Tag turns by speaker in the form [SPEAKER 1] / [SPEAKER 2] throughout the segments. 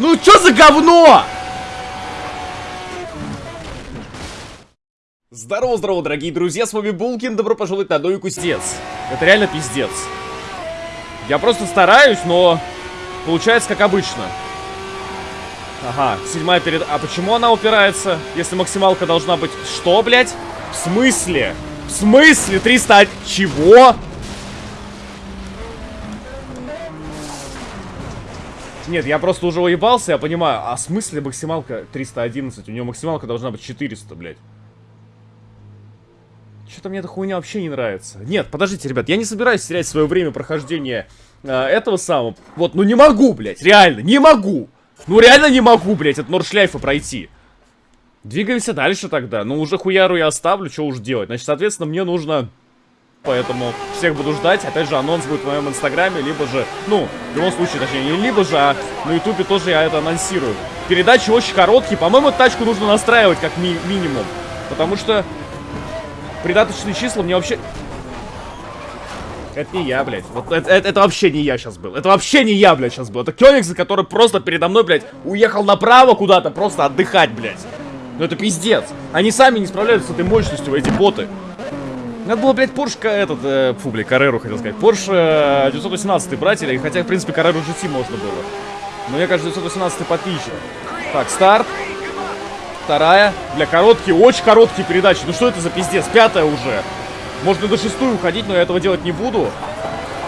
[SPEAKER 1] Ну что за говно? Здорово, здорово, дорогие друзья, с вами Булкин, добро пожаловать на Дойку Кустец. Это реально пиздец. Я просто стараюсь, но получается как обычно. Ага, седьмая перед... А почему она упирается, если максималка должна быть... Что, блядь? В смысле? В смысле? 300... Чего? Нет, я просто уже уебался, я понимаю. А в смысле максималка 311? У нее максималка должна быть 400, блядь. Что-то мне эта хуйня вообще не нравится. Нет, подождите, ребят, я не собираюсь терять свое время прохождения э, этого самого. Вот, ну не могу, блядь, реально, не могу. Ну реально не могу, блядь, от Нордшляйфа пройти. Двигаемся дальше тогда. Ну уже хуяру я оставлю, что уж делать. Значит, соответственно, мне нужно... Поэтому всех буду ждать. Опять же, анонс будет в моем инстаграме, либо же... Ну, в любом случае, точнее, не либо же, а на ютубе тоже я это анонсирую. Передачи очень короткие. По-моему, тачку нужно настраивать как ми минимум. Потому что Придаточные числа мне вообще... Это не я, блядь. Вот это, это, это вообще не я сейчас был. Это вообще не я, блядь, сейчас был. Это Кёнигс, который просто передо мной, блядь, уехал направо куда-то, просто отдыхать, блядь. Ну это пиздец. Они сами не справляются с этой мощностью, эти боты. Надо было, блядь, Порш, этот, э, фу, блядь, Кареру хотел сказать. Э, 918 брать, или, хотя, в принципе, Кареру GT можно было. Но я, кажется, 918 потличен. Так, старт. Вторая. Бля, короткие, очень короткие передачи. Ну что это за пиздец? Пятая уже. Можно до шестую уходить, но я этого делать не буду.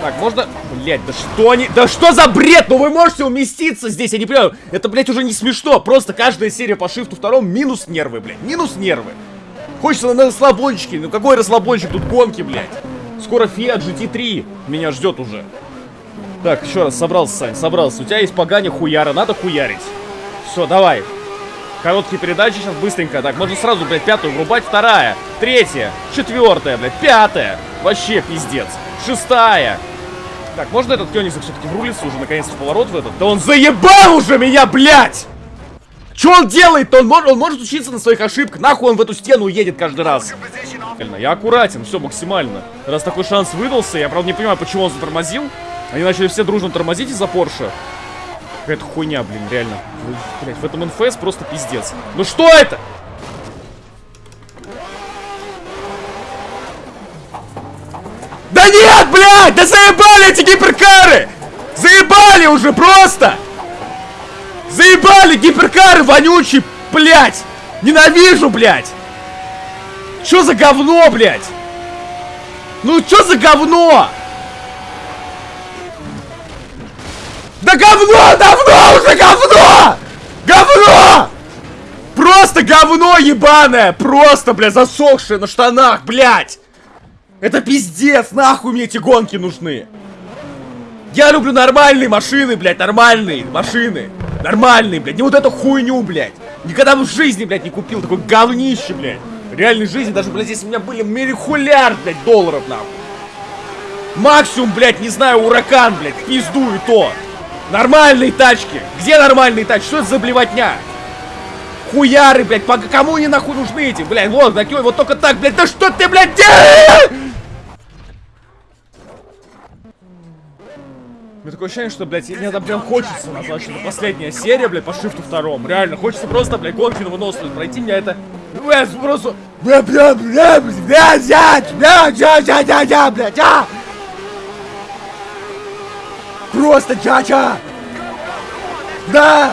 [SPEAKER 1] Так, можно... Блять, да что они... Да что за бред? Ну вы можете уместиться здесь, я не понимаю. Это, блядь, уже не смешно. Просто каждая серия по шифту втором минус нервы, блядь. Минус нервы. Хочется на расслабончике. Ну какой расслабончик? Тут гонки, блядь. Скоро Fiat GT3 меня ждет уже. Так, еще раз, собрался, Сань, собрался. У тебя есть поганя хуяра, надо хуярить. Все, давай. Короткие передачи сейчас быстренько. Так, можно сразу, блядь, пятую врубать. Вторая, третья, четвертая, блядь, пятая. Вообще пиздец. Шестая. Так, можно этот Кёнигсак все-таки врулиться уже наконец-то в поворот в этот? Да он заебал уже меня, блядь! Что он делает-то? Он, может, он может учиться на своих ошибках. Нахуй он в эту стену едет каждый раз. Я аккуратен, все максимально. Раз такой шанс выдался, я правда не понимаю, почему он затормозил. Они начали все дружно тормозить из-за Порше. Какая-то хуйня, блин, реально. Блять, в этом НФС просто пиздец. Ну что это? Да нет, блядь! Да заебали эти гиперкары! Заебали уже просто! Заебали гиперкары вонючие, блядь! Ненавижу, блядь! Что за говно, блядь? Ну что за говно? Да говно! Давно уже говно! Говно! Просто говно ебаное! Просто, бля, засохшее на штанах, блядь! Это пиздец! Нахуй мне эти гонки нужны! Я люблю нормальные машины, блядь, нормальные машины! Нормальные, блядь, не вот эту хуйню, блядь! Никогда в жизни, блядь, не купил такой говнище, блядь! В реальной жизни даже, блядь, здесь у меня были миллиард, блядь, долларов, нахуй! Максимум, блядь, не знаю, уракан, блядь, пизду и то! Нормальные тачки! Где нормальные тачки? Что это за блевотня? Хуяры, блядь, по кому они нахуй нужны эти? Блядь, вот, такой, вот только так, блядь, да что ты, блядь, делаешь? Мне такое ощущение, что, блядь, мне там прям хочется назвать, что это последняя серия, блядь, по шифту втором. Реально, хочется просто, блядь, гонки на выносливость пройти, меня это... Блядь, просто... Бля, бля, бля, бля, бля, бля, бля, бля, бля, бля, блядь, а! Просто чача! Да!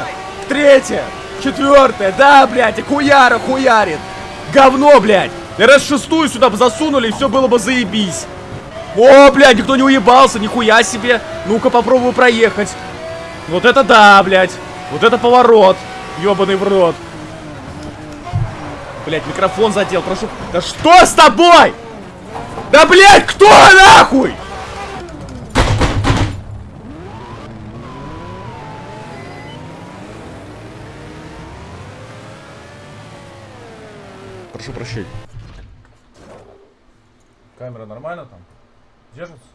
[SPEAKER 1] Третья! Четвертая! Да, блядь! И хуяра хуярит! Говно, блядь! Раз шестую сюда бы засунули, и все было бы заебись. О, блядь, никто не уебался, нихуя себе. Ну-ка, попробую проехать. Вот это да, блядь. Вот это поворот. Ёбаный в рот. Блядь, микрофон задел, прошу. Да что с тобой? Да, блядь, кто нахуй? Прошу прощения. Камера нормально там? Держится?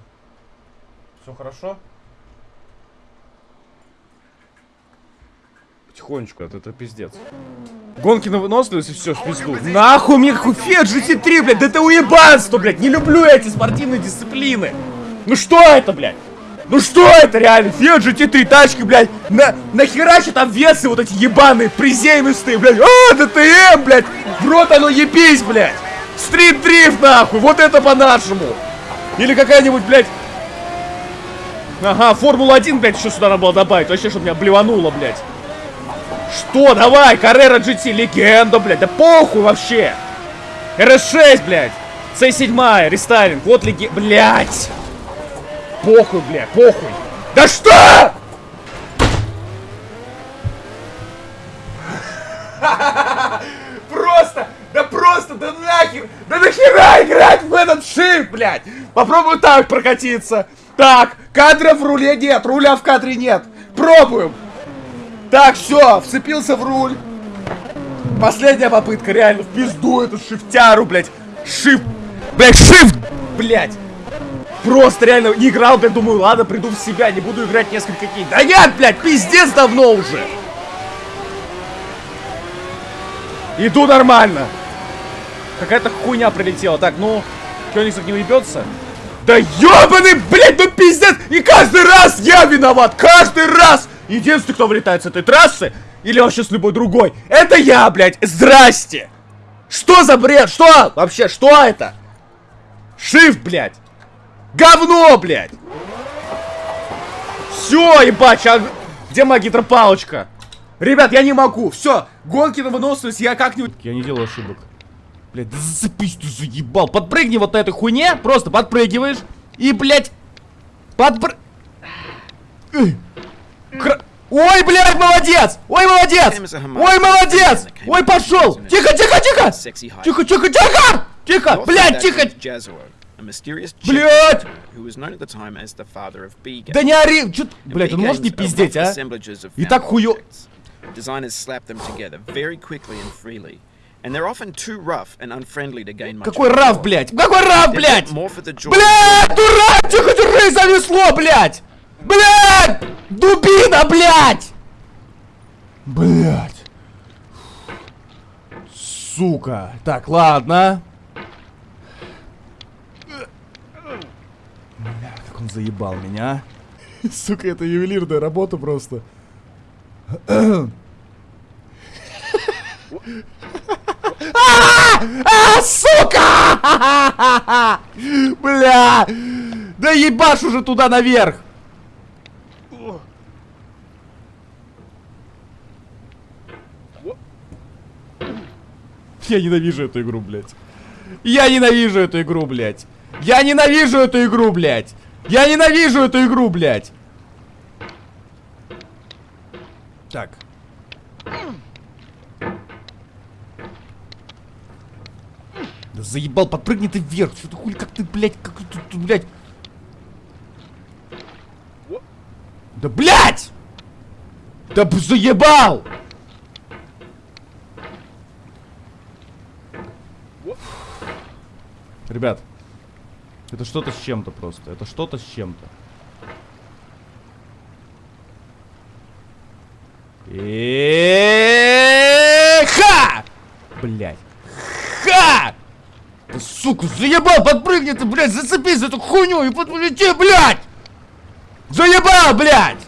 [SPEAKER 1] Все хорошо? Потихонечку, это, это пиздец. Гонки на выносливость и все, в пизду. Нахуй мне какой Fiat GT3, блядь, да это уебанство, блядь. Не люблю эти спортивные дисциплины. Ну что это, блядь? Ну что это реально? Fiat GT3 тачки, блядь. На, нахера что там весы вот эти ебаные, приземистые, блядь. А, ДТМ, блядь. В рот оно ебись, блядь. Стрит дрифт, нахуй. Вот это по-нашему. Или какая-нибудь, блядь. Ага, Формула-1, блядь, еще сюда надо было добавить. Вообще, чтобы меня блевануло, блядь. Что? Давай, Carrera GT, легенда, блядь. Да похуй вообще. RS6, блядь. C7, рестайлинг. Вот леги... Блядь. Похуй, блядь, похуй. Да что? Просто, да просто, да нахер, да нахера играть в этот шип, блядь. Попробую так прокатиться. Так, кадра в руле нет, руля в кадре нет. Пробуем. Так, все, вцепился в руль. Последняя попытка, реально, в пизду эту шифтяру, блядь. Шифт, блядь, шифт, блядь. Просто реально не играл, блядь, думаю, ладно, приду в себя, не буду играть несколько дней. Да нет, блядь, пиздец давно уже. Иду нормально. Какая-то хуйня прилетела. Так, ну, Кёнигсов не уебется? Да ёбаный, блядь, ну пиздец! И каждый раз я виноват! Каждый раз! Единственный, кто вылетает с этой трассы, или вообще с любой другой, это я, блядь! Здрасте! Что за бред? Что? Вообще, что это? Shift, блядь! Говно, блядь! Все, ебать, а... Где моя гидропалочка? Ребят, я не могу. Все, гонки на выносливость я как-нибудь... Я не делаю ошибок. Блядь, да зацепись ты заебал. Подпрыгни вот на этой хуйне. Просто подпрыгиваешь. И, блядь, подпры... Кра... Ой, блядь, молодец! Ой, молодец! Ой, молодец! Ой, пошел! Тихо, тихо, тихо! Тихо, тихо, тихо! Тихо! Блядь, тихо! Блядь! Да не ори! Чё... Блядь, он может не пиздеть, а? И так хуё... Designers slap them together very quickly and freely. And they're often too rough and unfriendly to gain much Какой раф, блядь? Какой раф, блядь? Блядь, дурак! Тихо, держи, занесло, блядь! Блядь! Дубина, блядь! Блядь. Сука. Так, ладно. Бля, как он заебал меня. Сука, это ювелирная работа просто. А, сука! Бля! Да ебашь уже туда наверх! Я ненавижу эту игру, блядь. Я ненавижу эту игру, блядь. Я ненавижу эту игру, блядь. Я ненавижу эту игру, блядь. Так. Да заебал, подпрыгни ты вверх. Что ты хули, как ты, блядь, как ты блядь. Да, блядь! Да заебал! Ребят, это что-то с чем-то просто. Это что-то с чем-то. Ха! Блять. Сука, заебал, подпрыгни ты, блядь, зацепись за эту хуйню и подполети, блядь! Заебал, блядь!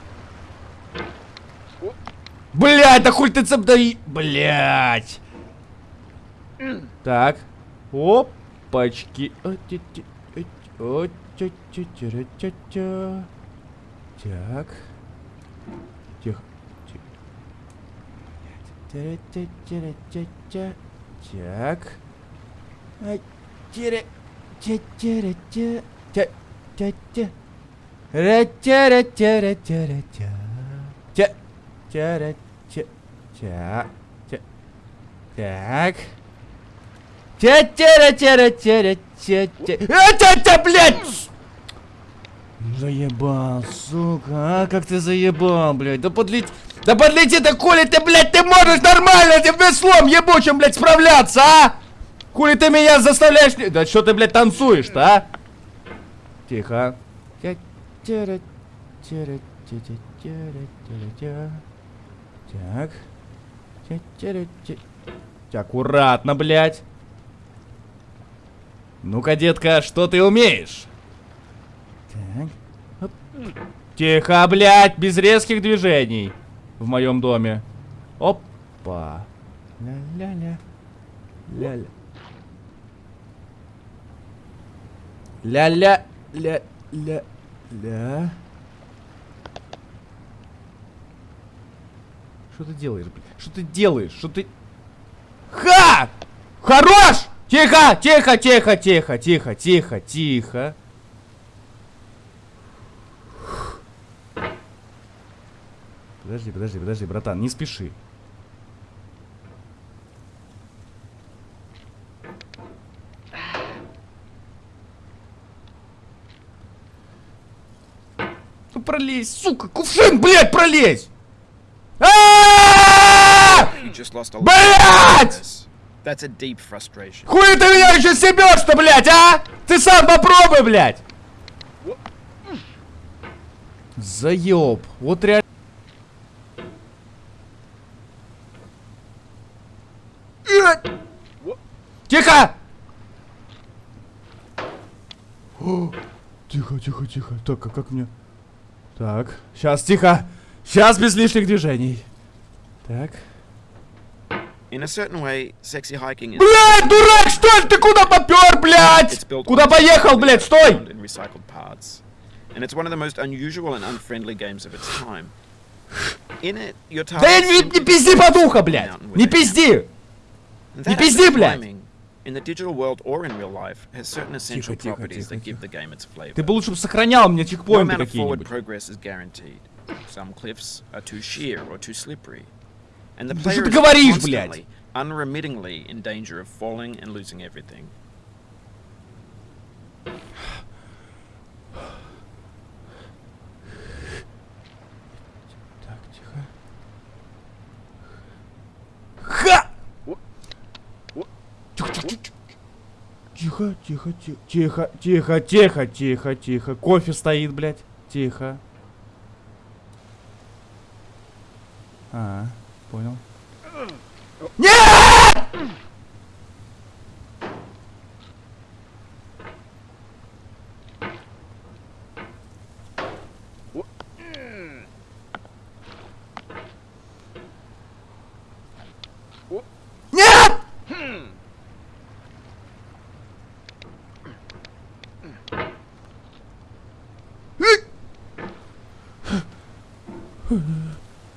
[SPEAKER 1] Блядь, да хуй ты цеп, да и... Блядь! Так. Опачки. Так. Тихо. Так. Так. Тя. Тя. Ра. Тя. Ра. Тя. Ра. Тя. Тя. А, тя. Тя, блядь! Заебал, сука, а как ты заебал, блядь, да подлети, да подлети, да коли ты, блядь, ты можешь нормально этим веслом ебучим, блядь, справляться, а? Хули ты меня заставляешь... Да что ты, блядь, танцуешь-то, а? Тихо. Так. Аккуратно, блядь. Ну-ка, детка, что ты умеешь? Так. Тихо, блядь, без резких движений. В моем доме. Опа. Ля-ля-ля. Ля-ля. Ля-ля. Ля-ля-ля. Что ты делаешь, блядь? Что ты делаешь? Что ты... Ха! Хорош! Тихо, тихо, тихо, тихо, тихо, тихо, тихо. Подожди, подожди, подожди, братан, не спеши. Пролезь, сука, кувшин, блядь, пролезь!
[SPEAKER 2] Deep frustration.
[SPEAKER 1] Хуй ты меня еще себешь-то, блядь, а? Ты сам попробуй, блядь! Заеб. Вот реально. Тихо! О, Тихо, тихо, тихо. Так, а как мне... Так, сейчас, тихо. Сейчас без лишних движений. Так. Блядь, дурак, что ли? Ты куда попер, блядь? Куда поехал, блядь, стой! Да не, не пизди подуха, блядь! Не пизди! Не пизди, блядь!
[SPEAKER 2] climbing, In the digital world or in real life, has certain essential
[SPEAKER 1] тихо,
[SPEAKER 2] properties
[SPEAKER 1] тихо,
[SPEAKER 2] that
[SPEAKER 1] тихо.
[SPEAKER 2] give the game its flavor.
[SPEAKER 1] Ты бы лучше бы сохранял мне
[SPEAKER 2] No
[SPEAKER 1] чекпоинты
[SPEAKER 2] amount of forward
[SPEAKER 1] какие-нибудь.
[SPEAKER 2] progress is guaranteed. Some cliffs are too sheer or too slippery. And the
[SPEAKER 1] Да что
[SPEAKER 2] player
[SPEAKER 1] ты
[SPEAKER 2] is
[SPEAKER 1] говоришь, блядь?
[SPEAKER 2] constantly, unremittingly in danger of falling and losing everything.
[SPEAKER 1] Тихо, тихо, тихо, тихо, тихо, тихо, тихо. Кофе стоит, блядь. Тихо. А, понял. Нет! Нет!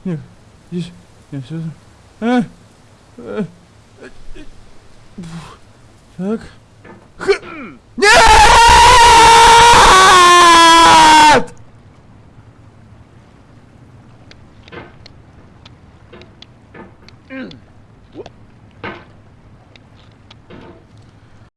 [SPEAKER 1] Нет, здесь, нет, сюда. А? А? Так.